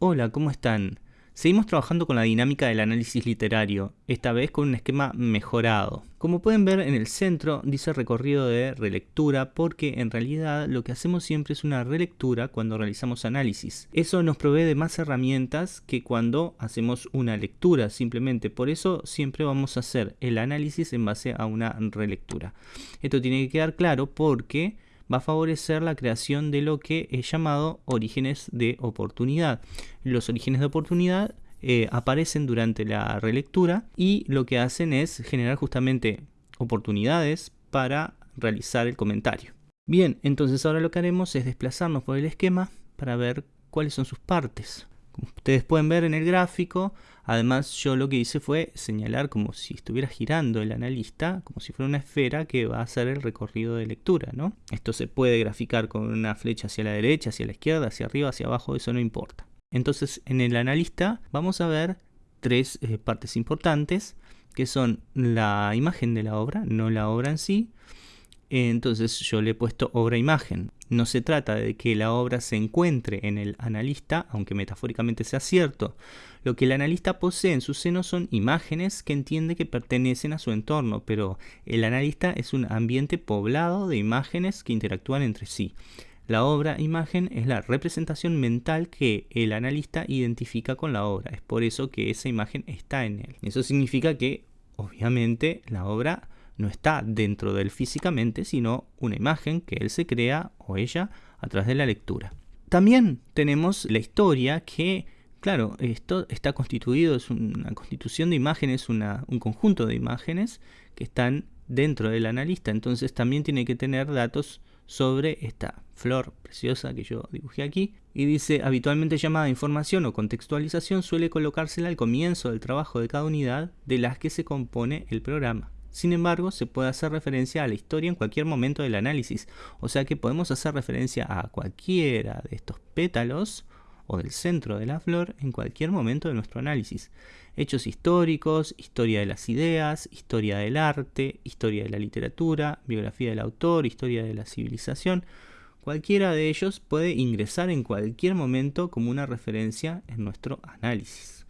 Hola, ¿cómo están? Seguimos trabajando con la dinámica del análisis literario, esta vez con un esquema mejorado. Como pueden ver en el centro dice recorrido de relectura porque en realidad lo que hacemos siempre es una relectura cuando realizamos análisis. Eso nos provee de más herramientas que cuando hacemos una lectura simplemente. Por eso siempre vamos a hacer el análisis en base a una relectura. Esto tiene que quedar claro porque va a favorecer la creación de lo que es llamado orígenes de oportunidad. Los orígenes de oportunidad eh, aparecen durante la relectura y lo que hacen es generar justamente oportunidades para realizar el comentario. Bien, entonces ahora lo que haremos es desplazarnos por el esquema para ver cuáles son sus partes. Como ustedes pueden ver en el gráfico, además yo lo que hice fue señalar como si estuviera girando el analista, como si fuera una esfera que va a hacer el recorrido de lectura. ¿no? Esto se puede graficar con una flecha hacia la derecha, hacia la izquierda, hacia arriba, hacia abajo, eso no importa. Entonces en el analista vamos a ver tres eh, partes importantes que son la imagen de la obra, no la obra en sí, entonces yo le he puesto obra-imagen. No se trata de que la obra se encuentre en el analista, aunque metafóricamente sea cierto. Lo que el analista posee en su seno son imágenes que entiende que pertenecen a su entorno, pero el analista es un ambiente poblado de imágenes que interactúan entre sí. La obra imagen es la representación mental que el analista identifica con la obra. Es por eso que esa imagen está en él. Eso significa que, obviamente, la obra no está dentro de él físicamente, sino una imagen que él se crea o ella a través de la lectura. También tenemos la historia que, claro, esto está constituido, es una constitución de imágenes, un conjunto de imágenes que están dentro del analista, entonces también tiene que tener datos sobre esta flor preciosa que yo dibujé aquí. Y dice habitualmente llamada información o contextualización suele colocársela al comienzo del trabajo de cada unidad de las que se compone el programa. Sin embargo, se puede hacer referencia a la historia en cualquier momento del análisis, o sea que podemos hacer referencia a cualquiera de estos pétalos o del centro de la flor en cualquier momento de nuestro análisis. Hechos históricos, historia de las ideas, historia del arte, historia de la literatura, biografía del autor, historia de la civilización, cualquiera de ellos puede ingresar en cualquier momento como una referencia en nuestro análisis.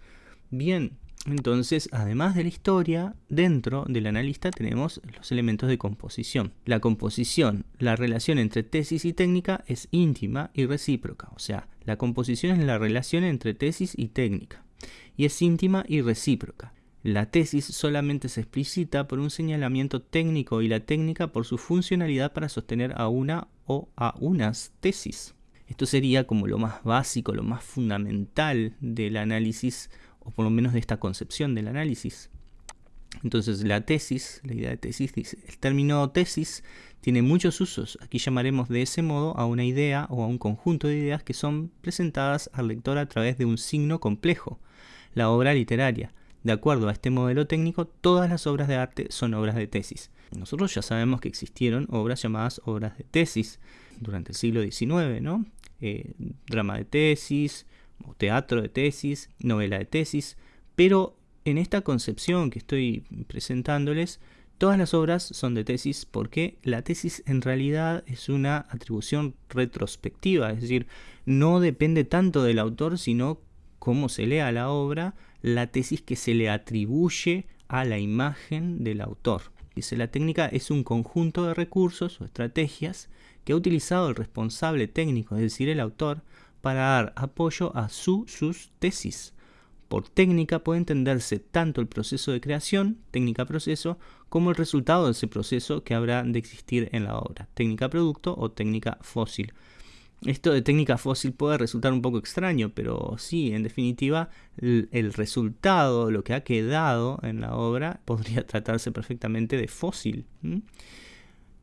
Bien, entonces, además de la historia, dentro del analista tenemos los elementos de composición. La composición, la relación entre tesis y técnica es íntima y recíproca. O sea, la composición es la relación entre tesis y técnica. Y es íntima y recíproca. La tesis solamente se explicita por un señalamiento técnico y la técnica por su funcionalidad para sostener a una o a unas tesis. Esto sería como lo más básico, lo más fundamental del análisis o por lo menos de esta concepción del análisis. Entonces la tesis, la idea de tesis, dice, el término tesis tiene muchos usos. Aquí llamaremos de ese modo a una idea o a un conjunto de ideas que son presentadas al lector a través de un signo complejo, la obra literaria. De acuerdo a este modelo técnico, todas las obras de arte son obras de tesis. Nosotros ya sabemos que existieron obras llamadas obras de tesis durante el siglo XIX, ¿no? Eh, drama de tesis, o teatro de tesis, novela de tesis, pero en esta concepción que estoy presentándoles, todas las obras son de tesis porque la tesis en realidad es una atribución retrospectiva, es decir, no depende tanto del autor, sino cómo se lea la obra, la tesis que se le atribuye a la imagen del autor. Dice, la técnica es un conjunto de recursos o estrategias que ha utilizado el responsable técnico, es decir, el autor, para dar apoyo a su, sus tesis. Por técnica puede entenderse tanto el proceso de creación, técnica-proceso, como el resultado de ese proceso que habrá de existir en la obra, técnica-producto o técnica fósil. Esto de técnica fósil puede resultar un poco extraño, pero sí, en definitiva, el, resultado, lo que ha quedado en la obra, podría tratarse perfectamente de fósil.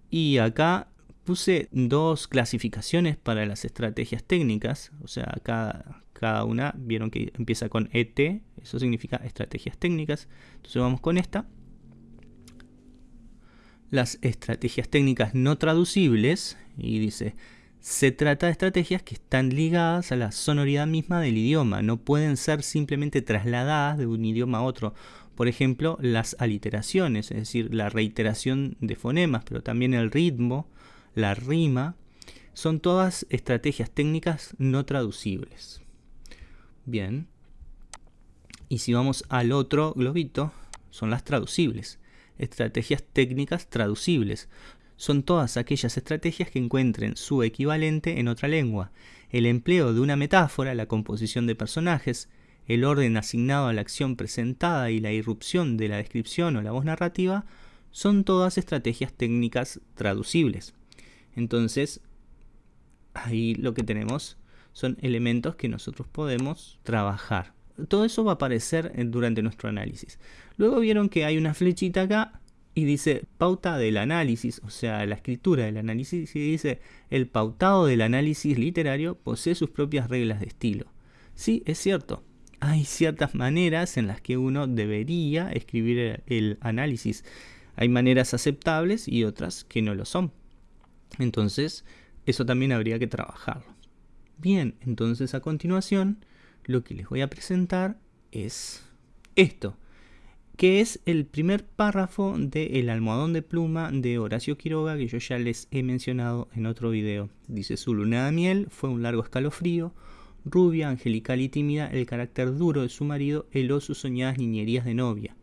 Y acá puse dos clasificaciones para las estrategias técnicas, o sea, cada, cada una vieron que empieza con ET, eso significa estrategias técnicas. Entonces vamos con esta. Las estrategias técnicas no traducibles, y dice, se trata de estrategias que están ligadas a la sonoridad misma del idioma, no pueden ser simplemente trasladadas de un idioma a otro. Por ejemplo, las aliteraciones, es decir, la reiteración de fonemas, pero también el ritmo, la rima, son todas estrategias técnicas no traducibles. Bien. Y si vamos al otro globito, son las traducibles. Estrategias técnicas traducibles. Son todas aquellas estrategias que encuentren su equivalente en otra lengua. El empleo de una metáfora, la composición de personajes, el orden asignado a la acción presentada y la irrupción de la descripción o la voz narrativa son todas estrategias técnicas traducibles. Entonces, ahí lo que tenemos son elementos que nosotros podemos trabajar. Todo eso va a aparecer durante nuestro análisis. Luego vieron que hay una flechita acá y dice pauta del análisis, o sea, la escritura del análisis, y dice el pautado del análisis literario posee sus propias reglas de estilo. Sí, es cierto, hay ciertas maneras en las que uno debería escribir el análisis. Hay maneras aceptables y otras que no lo son. Entonces, eso también habría que trabajarlo. Bien, entonces a continuación lo que les voy a presentar es esto, que es el primer párrafo de El almohadón de pluma de Horacio Quiroga que yo ya les he mencionado en otro video. Dice, su luna de miel fue un largo escalofrío, Rubia, angelical y tímida, el carácter duro de su marido heló sus soñadas niñerías de novia.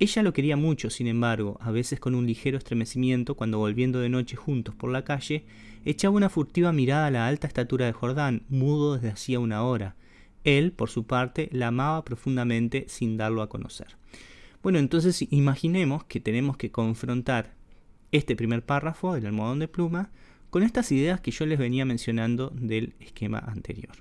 Ella lo quería mucho, sin embargo, a veces con un ligero estremecimiento cuando volviendo de noche juntos por la calle, echaba una furtiva mirada a la alta estatura de Jordán, mudo desde hacía una hora. Él, por su parte, la amaba profundamente sin darlo a conocer. Bueno, entonces imaginemos que tenemos que confrontar este primer párrafo del almohadón de pluma con estas ideas que yo les venía mencionando del esquema anterior.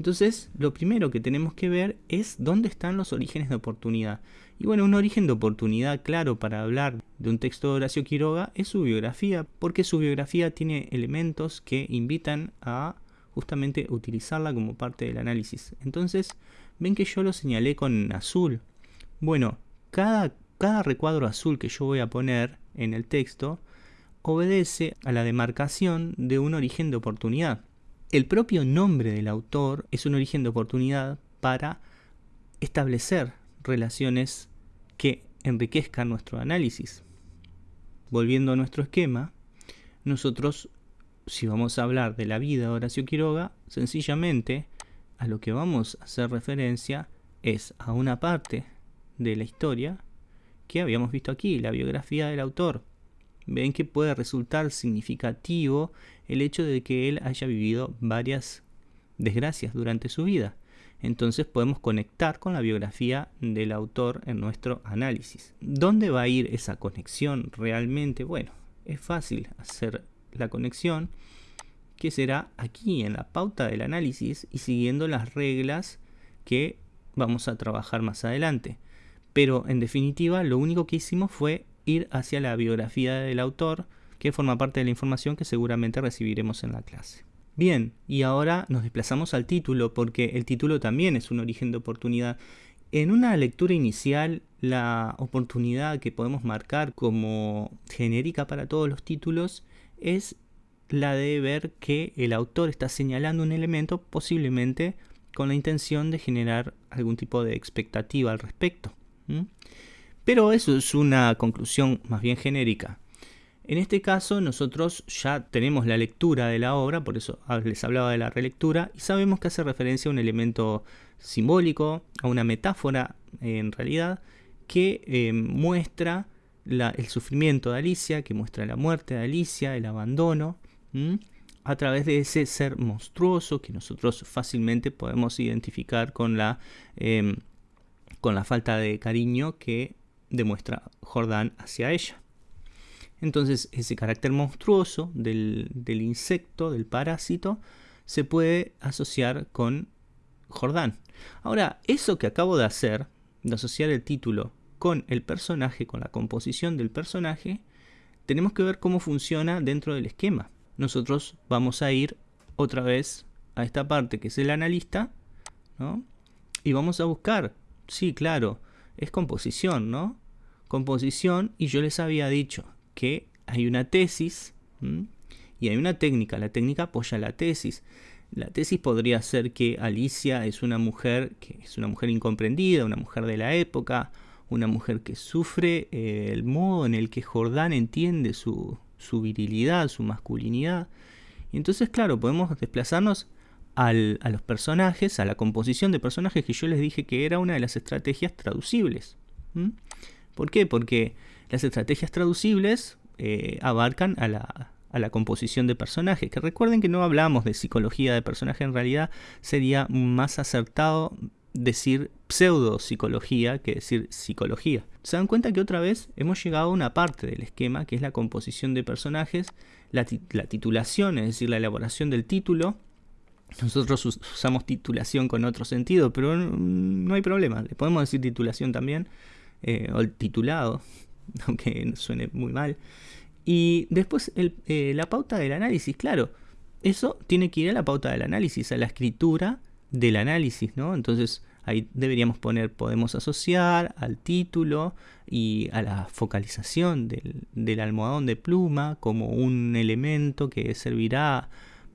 Entonces, lo primero que tenemos que ver es dónde están los orígenes de oportunidad. Y bueno, un origen de oportunidad claro para hablar de un texto de Horacio Quiroga es su biografía, porque su biografía tiene elementos que invitan a justamente utilizarla como parte del análisis. Entonces, ven que yo lo señalé con azul. Bueno, cada, cada recuadro azul que yo voy a poner en el texto obedece a la demarcación de un origen de oportunidad. El propio nombre del autor es un origen de oportunidad para establecer relaciones que enriquezcan nuestro análisis. Volviendo a nuestro esquema, nosotros, si vamos a hablar de la vida de Horacio Quiroga, sencillamente a lo que vamos a hacer referencia es a una parte de la historia que habíamos visto aquí, la biografía del autor ven que puede resultar significativo el hecho de que él haya vivido varias desgracias durante su vida. Entonces podemos conectar con la biografía del autor en nuestro análisis. ¿Dónde va a ir esa conexión realmente? Bueno, es fácil hacer la conexión que será aquí en la pauta del análisis y siguiendo las reglas que vamos a trabajar más adelante. Pero en definitiva lo único que hicimos fue ir hacia la biografía del autor, que forma parte de la información que seguramente recibiremos en la clase. Bien, y ahora nos desplazamos al título, porque el título también es un origen de oportunidad. En una lectura inicial, la oportunidad que podemos marcar como genérica para todos los títulos es la de ver que el autor está señalando un elemento posiblemente con la intención de generar algún tipo de expectativa al respecto. Pero eso es una conclusión más bien genérica. En este caso nosotros ya tenemos la lectura de la obra, por eso les hablaba de la relectura, y sabemos que hace referencia a un elemento simbólico, a una metáfora en realidad, que eh, muestra el sufrimiento de Alicia, que muestra la muerte de Alicia, el abandono, a través de ese ser monstruoso que nosotros fácilmente podemos identificar con la, em, con la falta de cariño que demuestra Jordán hacia ella. Entonces ese carácter monstruoso del, insecto, del parásito, se puede asociar con Jordán. Ahora, eso que acabo de hacer, de asociar el título con el personaje, con la composición del personaje, tenemos que ver cómo funciona dentro del esquema. Nosotros vamos a ir otra vez a esta parte que es el analista, ¿no? Y vamos a buscar, sí, claro, es composición, ¿no? Composición, y yo les había dicho hay una tesis y hay una técnica. La técnica apoya la tesis. La tesis podría ser que Alicia es una mujer que es una mujer incomprendida, una mujer de la época, una mujer que sufre eh, el modo en el que Jordán entiende su, virilidad, su masculinidad. Y entonces, claro, podemos desplazarnos a los personajes, a la composición de personajes que yo les dije que era una de las estrategias traducibles. ¿Por qué? Porque las estrategias traducibles eh, abarcan a la, composición de personajes. Que recuerden que no hablamos de psicología de personaje, en realidad sería más acertado decir pseudo psicología que decir psicología. Se dan cuenta que otra vez hemos llegado a una parte del esquema que es la composición de personajes, la, titulación, es decir, la elaboración del título. Nosotros usamos titulación con otro sentido, pero no hay problema, le podemos decir titulación también, eh, o el titulado, aunque suene muy mal. Y después eh, la pauta del análisis, claro, eso tiene que ir a la pauta del análisis, a la escritura del análisis, ¿no? Entonces ahí deberíamos poner, podemos asociar al título y a la focalización del, almohadón de pluma como un elemento que servirá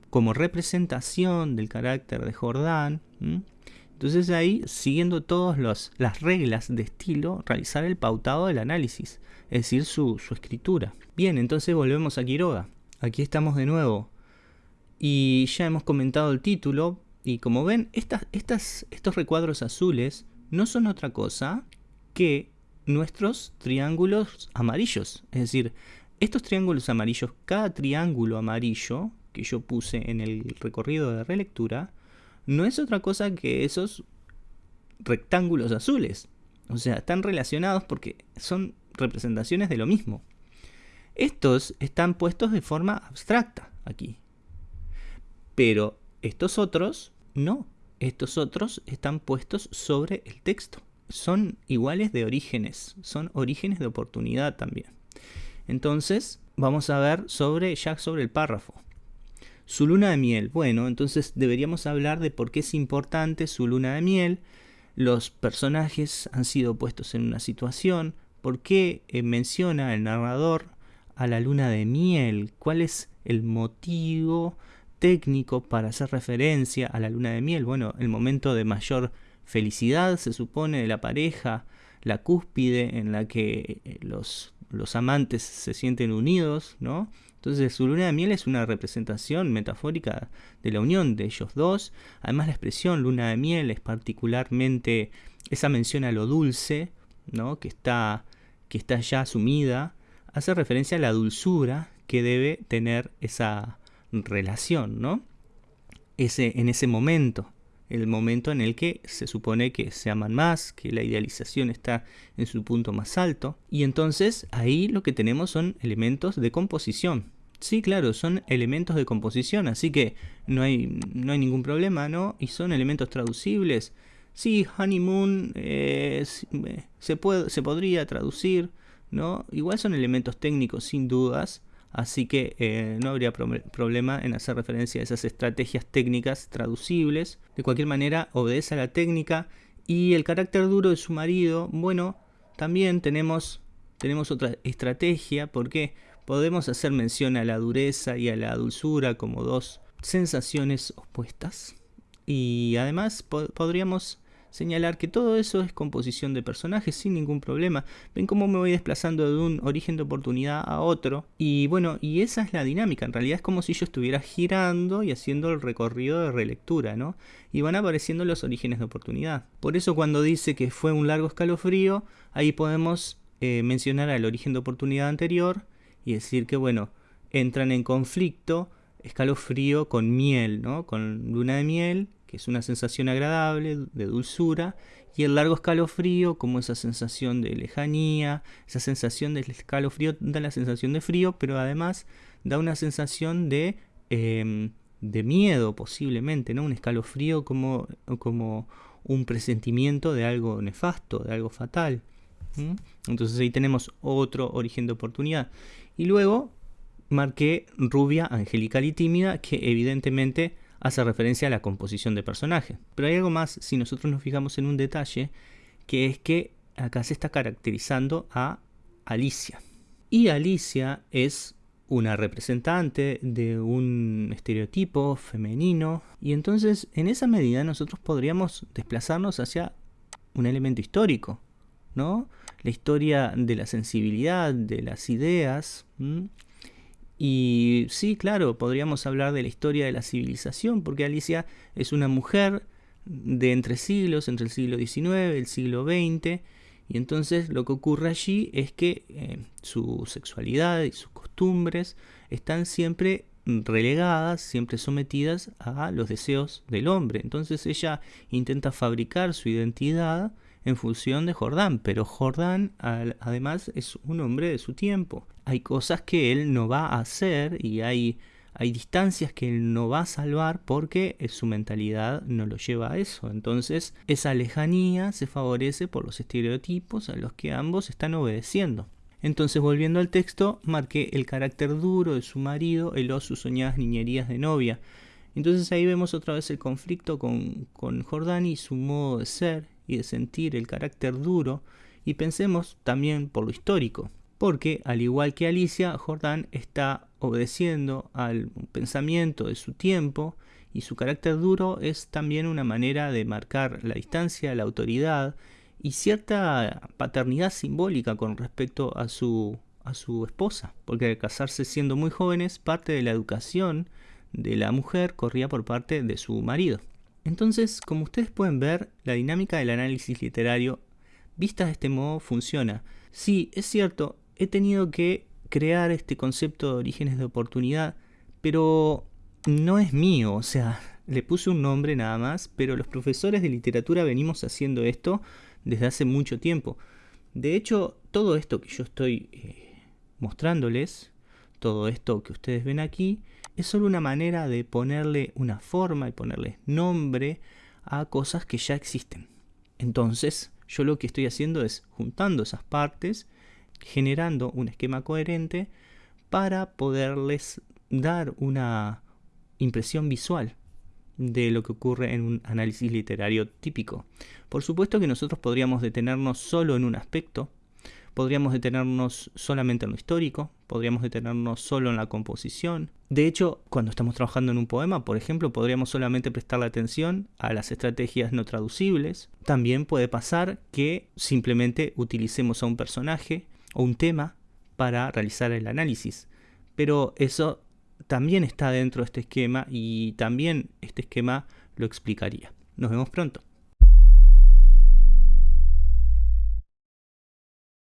como representación del carácter de Jordán. Entonces ahí, siguiendo todas las reglas de estilo, realizar el pautado del análisis, es decir, su, su escritura. Bien, entonces volvemos a Quiroga. Aquí estamos de nuevo. Y ya hemos comentado el título, y como ven, estas, estos recuadros azules no son otra cosa que nuestros triángulos amarillos. Es decir, estos triángulos amarillos, cada triángulo amarillo que yo puse en el recorrido de relectura, no es otra cosa que esos rectángulos azules. O sea, están relacionados porque son representaciones de lo mismo. Estos están puestos de forma abstracta aquí. Pero estos otros no, estos otros están puestos sobre el texto. Son iguales de orígenes, son orígenes de oportunidad también. Entonces, vamos a ver sobre ya sobre el párrafo. Su luna de miel. Bueno, entonces deberíamos hablar de por qué es importante su luna de miel. Los personajes han sido puestos en una situación. ¿Por qué eh, menciona el narrador a la luna de miel? ¿Cuál es el motivo técnico para hacer referencia a la luna de miel. Bueno, el momento de mayor felicidad se supone de la pareja, la cúspide en la que eh, los, los amantes se sienten unidos, ¿no? Entonces su luna de miel es una representación metafórica de la unión de ellos dos. Además la expresión luna de miel es particularmente esa mención a lo dulce, ¿no? que, está, que está ya asumida, hace referencia a la dulzura que debe tener esa, relación, ¿no? Ese, en ese momento, el momento en el que se supone que se aman más, que la idealización está en su punto más alto, y entonces ahí lo que tenemos son elementos de composición. Sí, claro, son elementos de composición, así que no hay, no hay ningún problema, ¿no? Y son elementos traducibles. Sí, honeymoon eh, se, puede, se podría traducir, ¿no? Igual son elementos técnicos sin dudas, Así que eh, no habría problema en hacer referencia a esas estrategias técnicas traducibles. De cualquier manera, obedece a la técnica. Y el carácter duro de su marido, bueno, también tenemos, tenemos otra estrategia porque podemos hacer mención a la dureza y a la dulzura como dos sensaciones opuestas. Y además podríamos señalar que todo eso es composición de personajes sin ningún problema. Ven cómo me voy desplazando de un origen de oportunidad a otro. Y bueno, y esa es la dinámica. En realidad es como si yo estuviera girando y haciendo el recorrido de relectura, ¿no? Y van apareciendo los orígenes de oportunidad. Por eso cuando dice que fue un largo escalofrío, ahí podemos eh, mencionar al origen de oportunidad anterior y decir que, bueno, entran en conflicto escalofrío con miel, ¿no? Con luna de miel es una sensación agradable, de dulzura, y el largo escalofrío como esa sensación de lejanía, esa sensación del escalofrío da la sensación de frío, pero además da una sensación de, em, de miedo posiblemente, ¿no? un escalofrío como, como un presentimiento de algo nefasto, de algo fatal. Entonces ahí tenemos otro origen de oportunidad. Y luego marqué rubia, angelical y tímida, que evidentemente hace referencia a la composición de personaje. Pero hay algo más si nosotros nos fijamos en un detalle, que es que acá se está caracterizando a Alicia. Y Alicia es una representante de un estereotipo femenino y entonces en esa medida nosotros podríamos desplazarnos hacia un elemento histórico, ¿no? La historia de la sensibilidad, de las ideas, Y sí, claro, podríamos hablar de la historia de la civilización, porque Alicia es una mujer de entre siglos, entre el siglo XIX el siglo XX, y entonces lo que ocurre allí es que eh, su sexualidad y sus costumbres están siempre relegadas, siempre sometidas a los deseos del hombre. Entonces ella intenta fabricar su identidad en función de Jordán, pero Jordán además es un hombre de su tiempo. Hay cosas que él no va a hacer y hay, hay distancias que él no va a salvar porque su mentalidad no lo lleva a eso. Entonces esa lejanía se favorece por los estereotipos a los que ambos están obedeciendo. Entonces, volviendo al texto, marqué el carácter duro de su marido, eló sus soñadas niñerías de novia. Entonces ahí vemos otra vez el conflicto con, con Jordán y su modo de ser y de sentir, el carácter duro, y pensemos también por lo histórico, porque al igual que Alicia, Jordán está obedeciendo al pensamiento de su tiempo y su carácter duro es también una manera de marcar la distancia, la autoridad y cierta paternidad simbólica con respecto a su, a su esposa, porque al casarse siendo muy jóvenes, parte de la educación de la mujer corría por parte de su marido. Entonces, como ustedes pueden ver, la dinámica del análisis literario, vista de este modo, funciona. Sí, es cierto, he tenido que crear este concepto de orígenes de oportunidad, pero no es mío, o sea, le puse un nombre nada más, pero los profesores de literatura venimos haciendo esto desde hace mucho tiempo. De hecho, todo esto que yo estoy eh, mostrándoles, todo esto que ustedes ven aquí, es solo una manera de ponerle una forma y ponerle nombre a cosas que ya existen. Entonces, yo lo que estoy haciendo es juntando esas partes, generando un esquema coherente para poderles dar una impresión visual de lo que ocurre en un análisis literario típico. Por supuesto que nosotros podríamos detenernos solo en un aspecto, podríamos detenernos solamente en lo histórico, podríamos detenernos solo en la composición. De hecho, cuando estamos trabajando en un poema, por ejemplo, podríamos solamente prestarle atención a las estrategias no traducibles. También puede pasar que simplemente utilicemos a un personaje o un tema para realizar el análisis. Pero eso también está dentro de este esquema y también este esquema lo explicaría. Nos vemos pronto.